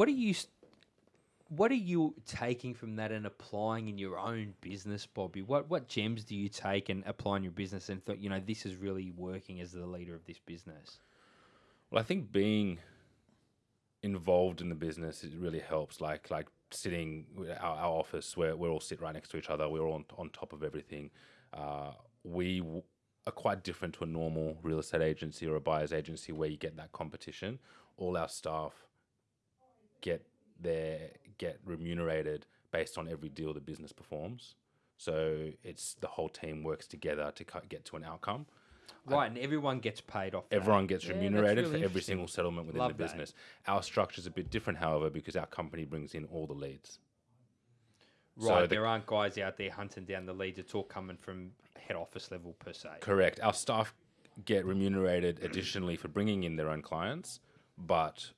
what are you? What are you taking from that and applying in your own business, Bobby? What what gems do you take and apply in your business and thought, you know, this is really working as the leader of this business? Well, I think being involved in the business it really helps. Like like sitting our, our office where we all sit right next to each other. We're all on, on top of everything. Uh, we w- are quite different to a normal real estate agency or a buyer's agency where you get that competition. All our staff get their get remunerated based on every deal the business performs. So it's the whole team works together to get to an outcome. Right, and everyone gets paid off. that. Everyone gets Yeah, remunerated really for every single settlement within Love the that. business. Our structure is a bit different, however, because our company brings in all the leads. So Right, the- there aren't guys out there hunting down the leads. It's all coming from head office level per se. Correct. Our staff get remunerated additionally for bringing in their own clients, but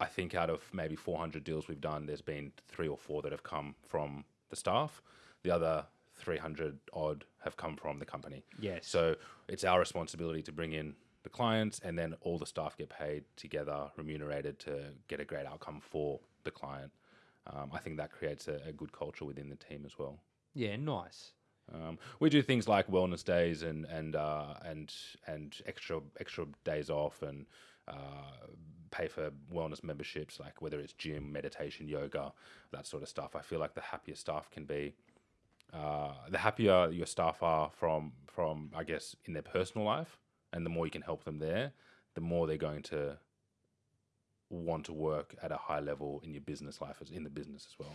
I think out of maybe 400 deals we've done, there's been three or four that have come from the staff. The other 300 odd have come from the company. Yes. So it's our responsibility to bring in the clients, and then all the staff get paid together, remunerated to get a great outcome for the client. Um, I think that creates a, a good culture within the team as well. Yeah, nice. Um, we do things like wellness days and and uh, and and extra extra days off and uh, pay for wellness memberships, like whether it's gym, meditation, yoga, that sort of stuff. I feel like the happier staff can be, uh, the happier your staff are from from I guess in their personal life, and the more you can help them there, the more they're going to want to work at a high level in your business life as in the business as well.